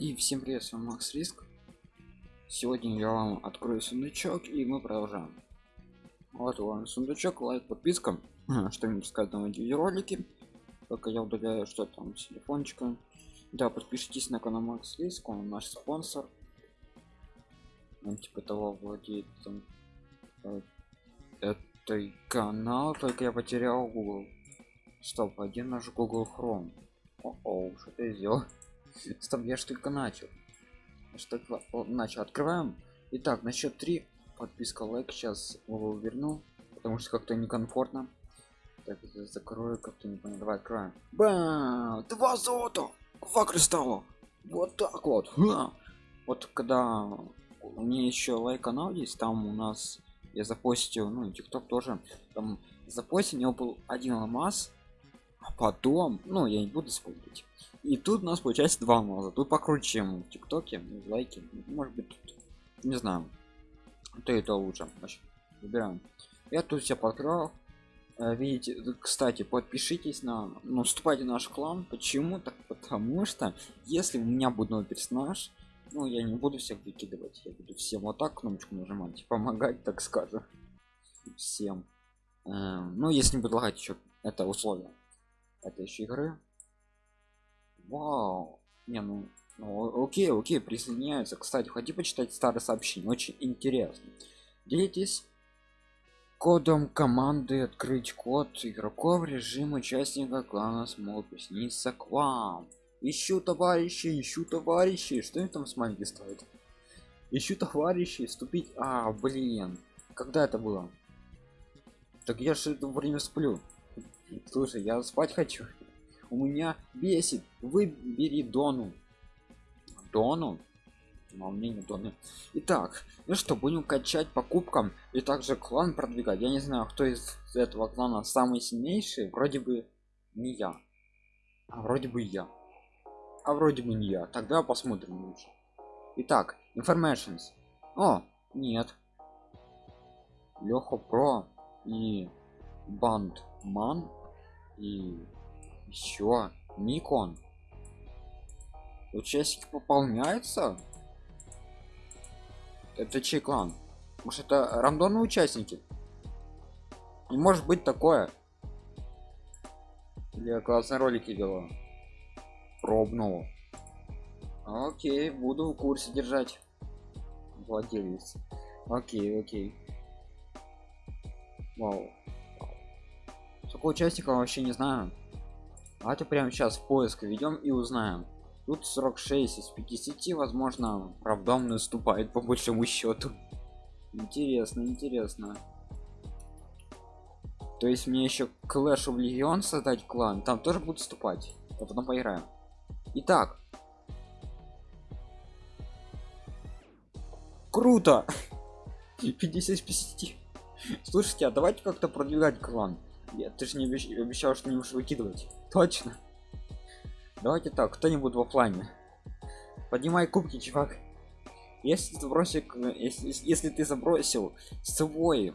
И всем привет, с вами Макс Риск. Сегодня я вам открою сундучок и мы продолжаем. Вот он сундучок, лайк, подписка. Что-нибудь сказать на видеоролики. Пока я удаляю что там с телефончика. Да, подпишитесь на канал Макс Риск, он наш спонсор. Он типа того владеет там, э, этой канал, только я потерял Google. Стоп, один наш Google Chrome. О, -о что ты сделал? Стоп, я ж только начал. Что начал. Открываем. Итак, на счет 3. Подписка, лайк. Сейчас его верну. Потому что как-то некомфортно. Так, закрою, как-то не понял. Давай откроем. Бам! Два золота! Два кристалла! Вот так вот. Ха! Вот когда у меня еще лайк канал есть, там у нас я запостил, ну и тикток тоже. Там запостил, у него был один алмаз, а потом, ну я не буду спорить и тут у нас получается два алмаза тут покруче чем в тиктоке лайки может быть тут, не знаю. То и то лучше. Значит, выбираем. Я тут все подкрыл э, видите кстати подпишитесь на ну вступайте в наш клан. Почему? Так потому что если у меня будет новый персонаж ну я не буду всех выкидывать. Я буду всем вот так кнопочку нажимать помогать так скажем. Всем. Э, ну если не предлагать еще это условие этой еще игры Вау. Не, ну, ну окей, окей, присоединяются. Кстати, хотите почитать старые сообщения? Очень интересно. Делитесь кодом команды открыть код игроков режим участника клана смог присоединиться к вам. Ищу товарищи, ищу товарищи. Что они там с маленький стоит? Ищу товарищи, вступить. А, блин. Когда это было? Так я же это время сплю. Слушай, я спать хочу у меня бесит. Выбери дону. Дону? Мое мнение доны. Итак ну что будем качать покупкам и также клан продвигать. Я не знаю кто из этого клана самый сильнейший. Вроде бы не я. А вроде бы я. А вроде бы не я. Тогда посмотрим лучше. Итак informations. О нет. Леха про и бандман и еще Никон. Участники пополняются? Это чей клан? Может это рандомные участники? Не может быть такое. Я классные ролики делаю. Пробного. Окей, буду в курсе держать. Владелец. Окей, окей. Вау. Сколько участников вообще не знаю. Давайте прямо сейчас поиск ведем и узнаем. Тут 46 из 50, возможно, правдом наступает по большему счету. Интересно, интересно. То есть мне еще Clash of Legion создать клан, там тоже будут вступать. А потом поиграем. Итак. Круто! 50 из 50. Слушайте, а давайте как-то продвигать клан. Я, ты же не обещ... обещал, что не будешь выкидывать. Точно. Давайте так, кто-нибудь в офлайне. Поднимай кубки, чувак. Если ты бросил, если, если ты забросил свой,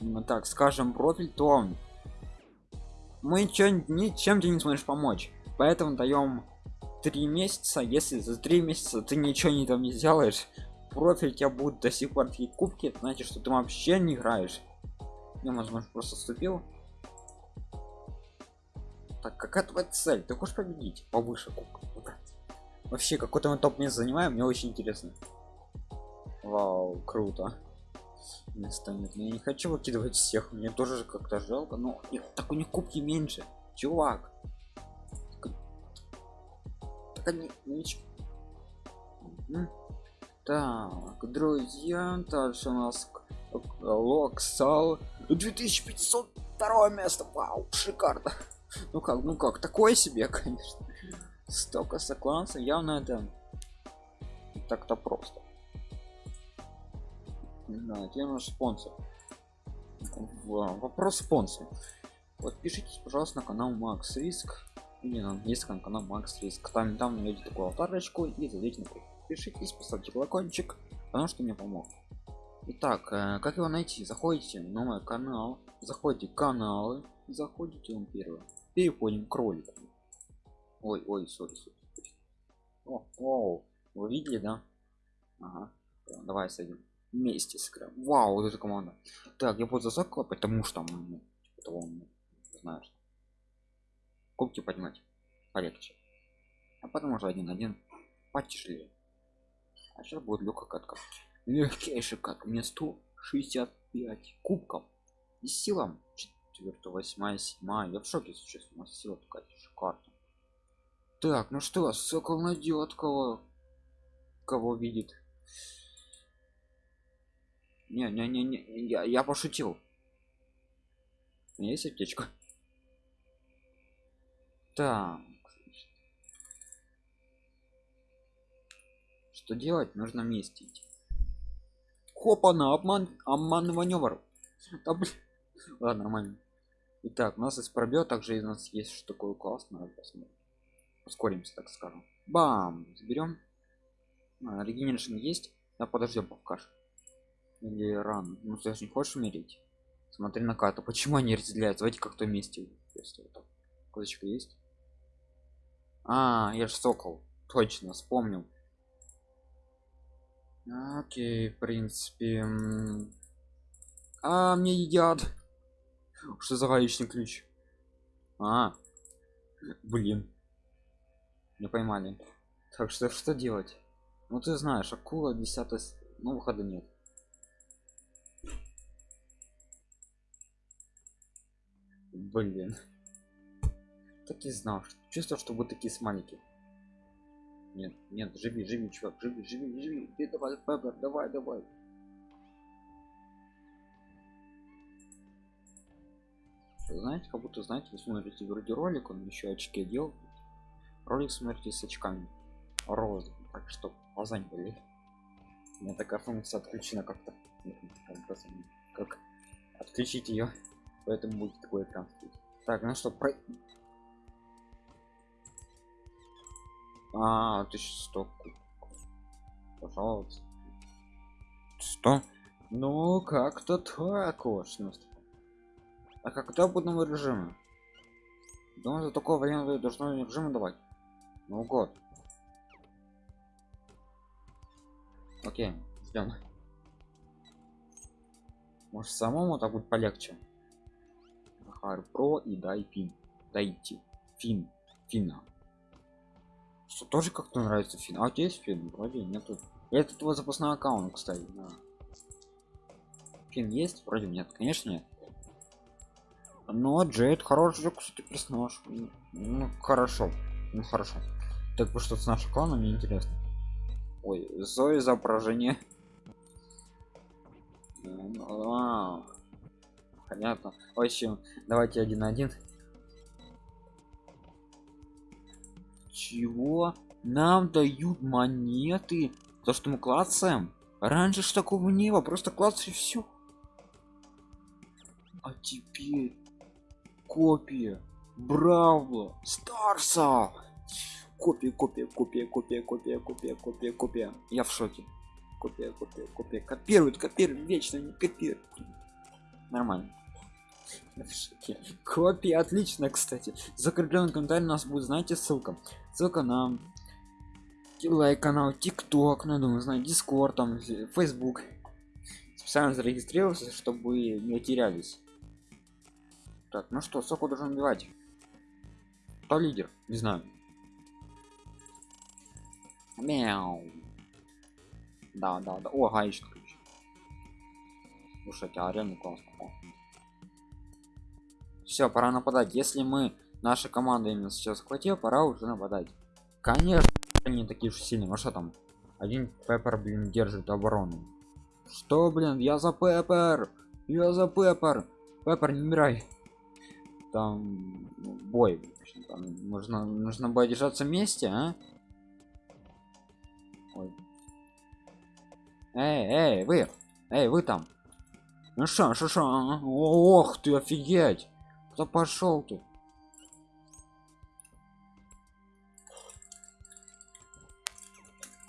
ну, так скажем, профиль, то мы ничем, ничем тебе не сможешь помочь. Поэтому даем три месяца. Если за три месяца ты ничего не там не сделаешь, профиль тебя будет до сих пор такие кубки, значит, что ты вообще не играешь. Я, возможно, просто вступил так какая твоя цель? Ты хочешь победить? Повыше вообще какой-то мы топ не занимаем мне очень интересно. Вау круто. Место нет я не хочу выкидывать всех мне тоже как-то жалко но их, так у них кубки меньше. Чувак. Так они так друзья дальше у нас локсал. 2502 место. Вау шикарно ну как ну как такое себе конечно. Столько сокланца явно это так-то просто. Не знаю где наш спонсор. Вопрос спонсор подпишитесь пожалуйста на канал макс риск или на английском канал макс риск там там найдете такую аватарочку и зайдите на подпишитесь поставьте колокольчик потому что мне помог. Итак, э, как его найти? Заходите на мой канал, заходите каналы, заходите он первый переходим к ролику ой ой сори, сори. О, Оу, вы видели, да? Ага. Давай садим. Вместе сыграем. Вау, вот эта команда. Так, я буду засокла, потому что ну, типа того, ну, знаешь. Кубки поднимать. Полегче. А потом уже один-один потяжелее. А сейчас будет легкая катка. Легчайший кат. Мне 165 кубков. И силам 4, 8, 7. Я в шоке, если честно. У нас сила такая шикарная. Так, ну что, сокол найдет кого кого видит. Не, не, не, не, я, я пошутил. Есть аптечка. Так. Что делать? Нужно вместе идти. Хопа на обман, обман маневр. Да, блин. Ладно, нормально. Итак, у нас есть пробел, также у нас есть что такое классное. Посмотрим. Ускоримся, так скажем. Бам! Заберем. А, есть. Да подождем пока. Или ран. Ну ты же не хочешь умереть. Смотри на карту. Почему они разделяются? Давайте как-то вместе. Если вот. Козочка есть. А, я же сокол. Точно, вспомнил. Окей, в принципе. А, мне едят. Что за гаечный ключ? А, блин. Не поймали. Так что что делать? Ну ты знаешь, акула 10 ну выхода нет. Блин. Так и знал, что чувство, что вы такие смайлики. Нет, нет, живи, живи, чувак, живи, живи, живи. Ты давай, Пеппер, давай, давай. Знаете, как будто, знаете, вы смотрите вроде ролик, он еще очки делал. Ролик смотрите с очками. Роз, так что глаза не болели. У меня такая функция отключена как-то. Как отключить ее. Поэтому будет такой экран. Так, ну что, про... А, 1100 Пожалуйста. Что? Ну, как-то так уж. А когда будем режима? Думаю, за такое время должно режима давать. Ну год. Окей, ждем. Может самому так будет полегче. Хар про и дай фин. Дайте. Фин. Фина. Что тоже как-то нравится фин. А у тебя есть фин? Вроде нету. Это твой запасной аккаунт, кстати. Да. Фин есть? Вроде нет. Конечно нет. Но Джейд хороший, кстати, персонаж. Ну, хорошо. Ну, хорошо. Так вы что с нашим кланом, мне интересно. Ой, Зои изображение. А, понятно. В общем, давайте один на один. Чего? Нам дают монеты за что мы клацаем? Раньше ж такого не было, просто клацай все. А теперь копия Браво! Старса! Копия, копия, копия, копия, копия, копия, копия, копия. Я в шоке. Копия, копия, копия. Копируют, копируют, вечно не копируют. Нормально. Я в шоке. Копия, отлично, кстати. Закрепленный комментарий у нас будет, знаете, ссылка. Ссылка на лайк канал, тикток, ну, думаю, знаю, дискорд, там, фейсбук. Специально зарегистрировался, чтобы не терялись. Так, ну что, соку должен убивать. Кто лидер? Не знаю. Мяу. Да, да, да. О, гаечный ключ. Слушайте, а реально классно. Все, пора нападать. Если мы, наша команда именно сейчас схватила, пора уже нападать. Конечно, они такие же сильные. А что там? Один Пеппер, блин, держит оборону. Что, блин, я за Пеппер! Я за Пеппер! Пеппер, не умирай! Там ну, бой. Там нужно, нужно будет держаться вместе, а? Ой. Эй, эй, вы! Эй, вы там! Ну что, что, что? А? Ох ты, офигеть! Кто пошел ты?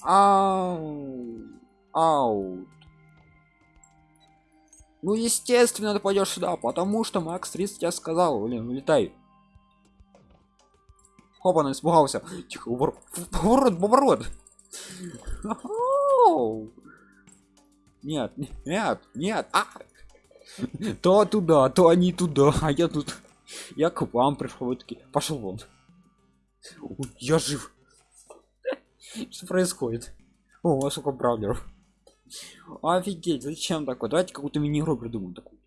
Ау! Ау! Ну, естественно, ты пойдешь сюда, потому что Макс 30 я сказал, блин, улетай. Хоп, он испугался. Тихо, поворот, поворот. Нет, нет, нет. А! То туда, то они туда, а я тут. Я к вам пришел, таки. Пошел вон. Я жив. Что происходит? О, сколько бравлеров. Офигеть, зачем такое? Давайте какую-то мини-игру придумаем такую.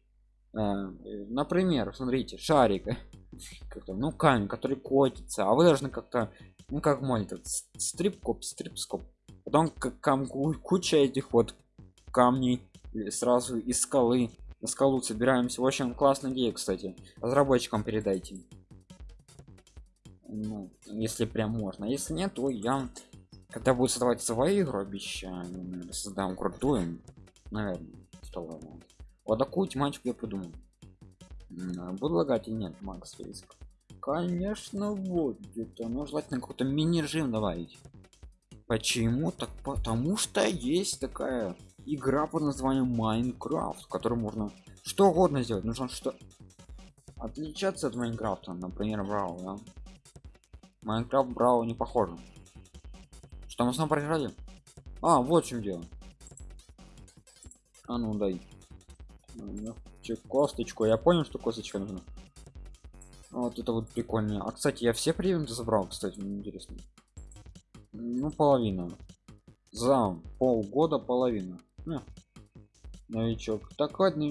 Э, например, смотрите, шарик. ну, камень, который котится, а вы должны как-то, ну, как мой этот стрип-скоп. Потом как куча этих вот камней сразу из скалы на скалу собираемся. В общем, классная идея, кстати. Разработчикам передайте. Ну, если прям можно. Если нет, то я когда будет создавать свою игру обещаю создам крутую наверное что вот такую тематику я придумал. Буду лагать и нет? Макс риск конечно вот это ну желательно какой-то мини режим добавить. Почему? Так потому что есть такая игра под названием майнкрафт в которой можно что угодно сделать. Нужно что? Отличаться от майнкрафта например брау да? майнкрафт брау не похоже что мы снова проиграли а вот в чем дело. А ну дай. Косточку. Я понял что косточка нужна. Вот это вот прикольно. А кстати я все приемы забрал кстати мне интересно. Ну половина. За полгода половина. Ну, новичок. Так ладно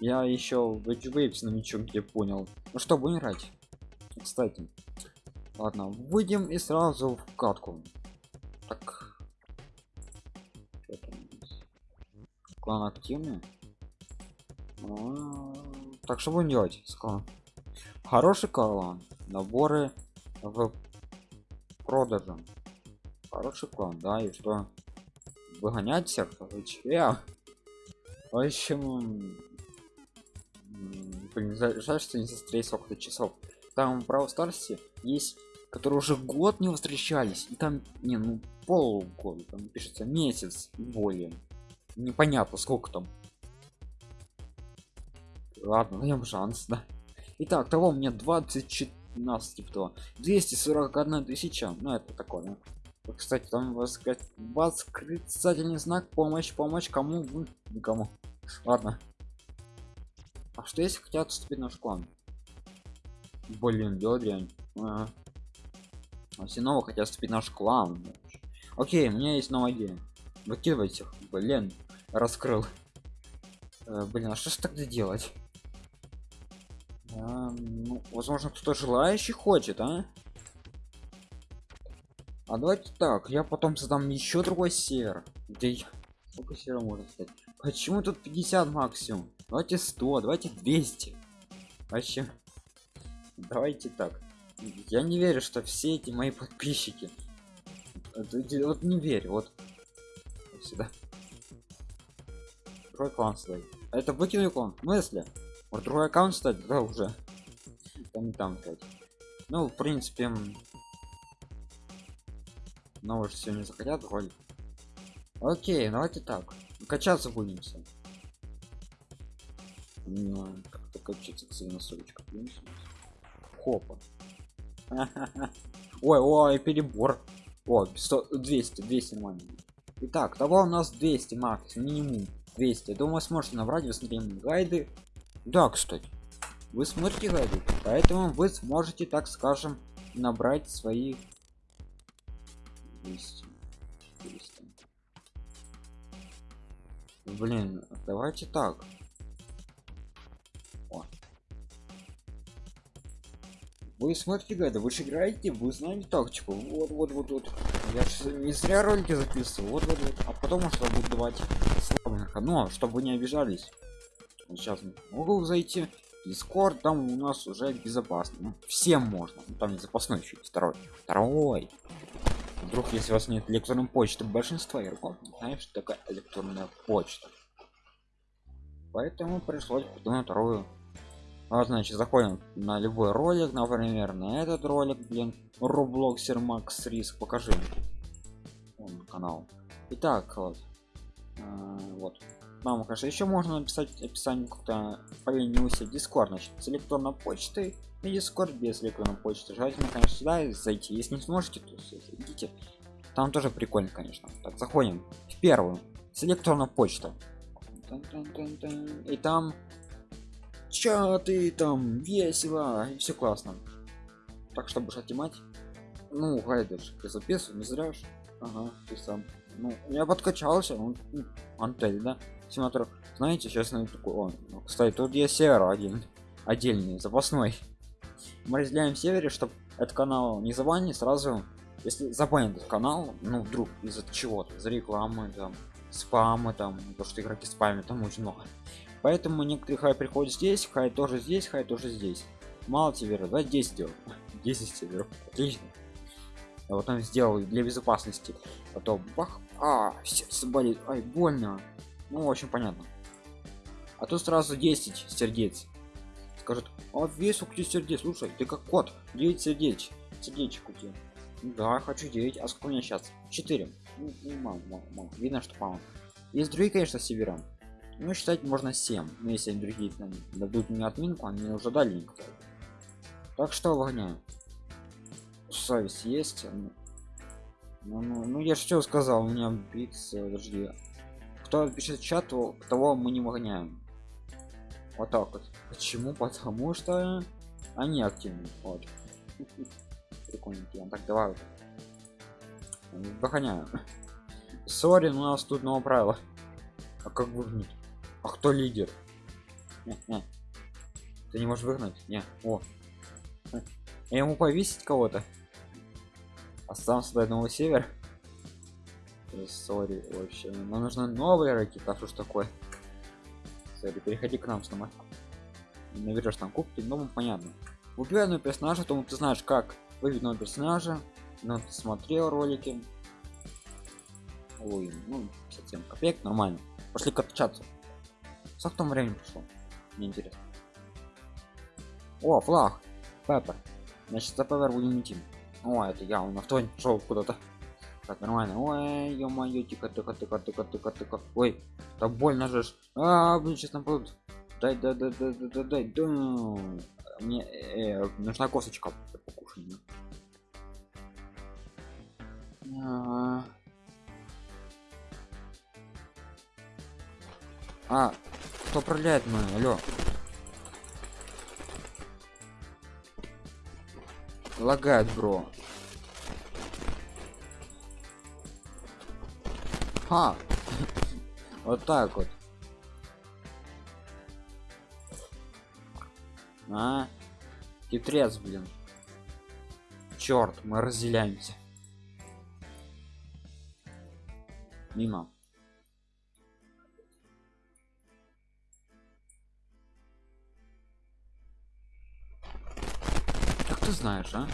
я еще в Edge новичок где понял. Ну что будем играть? Кстати ладно выйдем и сразу в катку. Так. Клан активный. А, так что будем делать? С клан хороший клан. Наборы в продаже хороший клан да и что? Выгонять всех? Я в общем блин жаль что не застрелить сколько часов там в Brawl есть которые уже год не встречались и там не ну полгода там пишется месяц более. Непонятно сколько там. Ладно даем шанс да. Итак того мне 20 нас типа того 241 тысяча. Ну это такое кстати там восклицательный знак помощь помощь кому никому. Ладно. А что если хотят вступить в наш клан блин дрянь ага. а все нового хотят вступить наш клан. Окей у меня есть новая идея. Выкидывать их блин раскрыл. Э, блин а что ж тогда делать? А, ну, возможно кто-то желающий хочет а? А давайте так я потом создам еще другой сер где сколько сера можно стать почему тут 50 максимум? Давайте 100 давайте 200 вообще давайте так. Я не верю что все эти мои подписчики. Вот не верю вот. Сюда. Другой клан стоит. А это выкинули клан мысли вот другой аккаунт стать да уже. Там не там ну в принципе но уже не захотят ролик окей давайте так. Качаться будем все ну, как-то качаться кстати на солечка хопа ой ой перебор. О 100, 200 200 нормально итак того у нас 200 макс минимум 200 думаю сможете набрать вы гайды. Да кстати вы смотрите гайды поэтому вы сможете так скажем набрать свои 200 200 блин давайте так вы смотрите гайды вы же играете вы знаете тактику. Вот вот вот вот. Я не зря ролики записываю вот вот вот. А потом что буду давать слабенько но чтобы не обижались. Сейчас могу зайти. Дискорд там у нас уже безопасно. Ну, всем можно. Ну, там не запасной еще второй. Второй. Вдруг если у вас нет электронной почты большинство игроков знаешь что такая электронная почта. Поэтому пришлось придумать вторую а, значит заходим на любой ролик например на этот ролик блин роблоксер макс риск покажи. Вон, канал. Итак вот. А, вот. Нам конечно еще можно написать описание как-то поленился дискорд значит с электронной почты и дискорд без электронной почты. Желательно конечно сюда зайти. Если не сможете то идите там тоже прикольно конечно. Так заходим в первую. С электронной почты. И там чаты там весело и все классно. Так чтобы отнимать. Ну гайдер ты записывай не зря ага ты сам. Ну я подкачался ну, антель да симулятор знаете сейчас на такой он ну, кстати тут есть сервер один отдельный запасной. Мы разделяем сервере чтобы этот канал не забанить сразу если забанит этот канал ну вдруг из-за чего-то за рекламы там спамы там то что игроки спамят там очень много поэтому некоторые хай приходят здесь хай тоже здесь хай тоже здесь. Мало серверов да 10 сделал 10 серверов отлично. Я вот там сделал для безопасности. Потом бах а сердце болит. Ай больно. Ну общем понятно. А то сразу 10 сердец. Скажет а весь у тебя сердец? Слушай ты как кот. 9 сердец. Сердечек у тебя да хочу 9 а сколько у меня сейчас 4 ну, мало, мало, мало. видно что мало есть другие конечно севера ну считать можно 7 но если другие там, дадут мне отминку они уже дали никто так что выгоняю совесть есть ну, ну, ну, ну я что сказал у меня биться подожди. Кто пишет чат то того мы не выгоняем. Вот так вот. Почему? Потому что они активны. Вот. Прикольненькие. Так давай выгоняю сори у нас тут новое правило. А как выгнать а кто лидер? Ты не можешь выгнать? Не о. Я ему повесить кого-то? А сам создать новый север сори вообще. Нам нужны новые ракеты а что ж такое? Сори переходи к нам снимать наберешь там кубки ну понятно. Убивай одного персонажа то ты знаешь как выбить нового персонажа но ты смотрел ролики. Ой ну 57 копеек нормально. Пошли катчаться сколько там времени прошло мне интересно. О флаг. Пеппер. Значит за пеппер будем идти о это я он авто шел куда-то. Так нормально. Ой ё-моё тихо тихо тихо тихо тихо тихо. Ой так больно же а блин сейчас нам будут дай дай дай дай дай дай дай мне э, нужна косточка покушать а, кто управляет мы алло. Лагает бро. Ха! вот так вот. А? Хитрец блин. Черт мы разделяемся. Мимо знаешь а?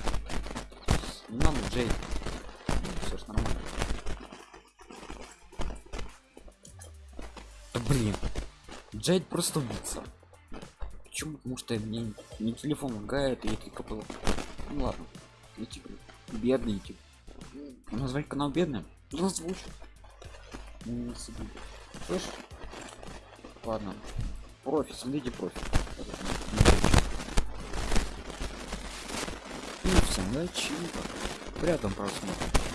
Не надо джей. Все ж нормально. Да блин. Джейд просто убийца. Почему? Потому что мне не телефон лагает и только было ну ладно. Эти бедные эти назвать канал бедным? Озвучь слышь ладно. Профи смотрите профи и всем удачи приятного просмотра